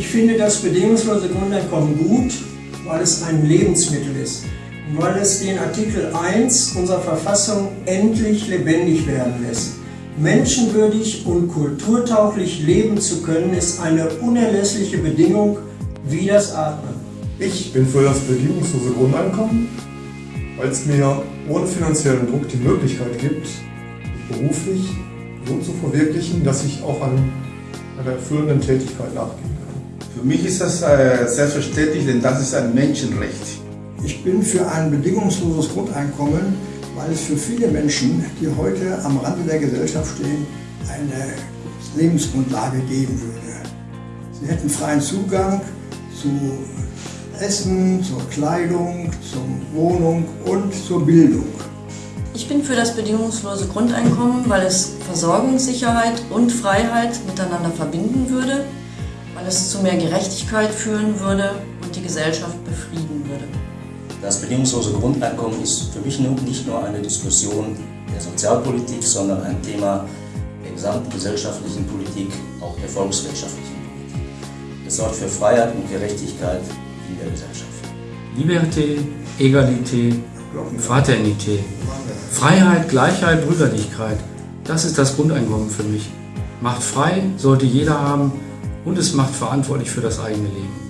Ich finde das bedingungslose Grundeinkommen gut, weil es ein Lebensmittel ist und weil es den Artikel 1 unserer Verfassung endlich lebendig werden lässt. Menschenwürdig und kulturtauglich leben zu können, ist eine unerlässliche Bedingung wie das Atmen. Ich bin für das bedingungslose Grundeinkommen, weil es mir ohne finanziellen Druck die Möglichkeit gibt, mich beruflich so zu verwirklichen, dass ich auch an einer erfüllenden Tätigkeit nachgehen kann. Für mich ist das äh, selbstverständlich, denn das ist ein Menschenrecht. Ich bin für ein bedingungsloses Grundeinkommen, weil es für viele Menschen, die heute am Rande der Gesellschaft stehen, eine Lebensgrundlage geben würde. Sie hätten freien Zugang zu Essen, zur Kleidung, zur Wohnung und zur Bildung. Ich bin für das bedingungslose Grundeinkommen, weil es Versorgungssicherheit und Freiheit miteinander verbinden würde, weil es zu mehr Gerechtigkeit führen würde und die Gesellschaft befrieden würde. Das bedingungslose Grundeinkommen ist für mich nicht nur eine Diskussion der Sozialpolitik, sondern ein Thema der gesamten gesellschaftlichen Politik, auch der volkswirtschaftlichen Politik. Es sorgt für Freiheit und Gerechtigkeit in der Gesellschaft. Liberté, Egalité, Fraternité. Freiheit, Gleichheit, Brüderlichkeit. Das ist das Grundeinkommen für mich. Macht frei sollte jeder haben und es macht verantwortlich für das eigene Leben.